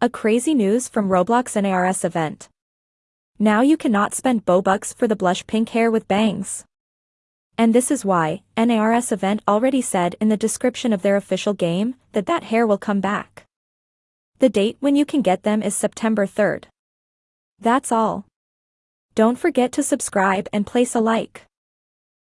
A crazy news from Roblox NARS event. Now you cannot spend Robux for the blush pink hair with bangs. And this is why, NARS event already said in the description of their official game, that that hair will come back. The date when you can get them is September 3rd. That's all. Don't forget to subscribe and place a like.